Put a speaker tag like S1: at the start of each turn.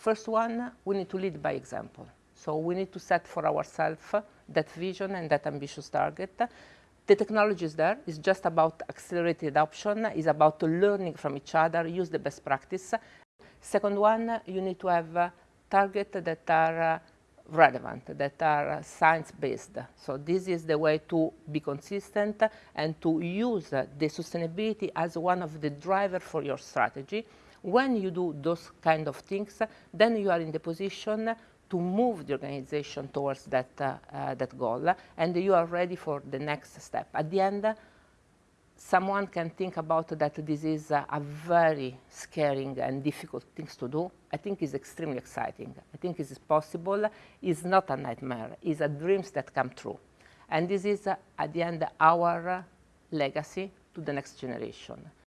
S1: First one, we need to lead by example. So we need to set for ourselves that vision and that ambitious target. The technology is there. It's just about accelerated adoption. It's about learning from each other, use the best practice. Second one, you need to have targets that are uh, relevant, that are science-based. So this is the way to be consistent and to use the sustainability as one of the drivers for your strategy. When you do those kind of things, then you are in the position to move the organization towards that, uh, uh, that goal, and you are ready for the next step. At the end, someone can think about that this is a, a very scary and difficult thing to do. I think it's extremely exciting. I think it's possible. It's not a nightmare. It's a dreams that come true. And this is, uh, at the end, our legacy to the next generation.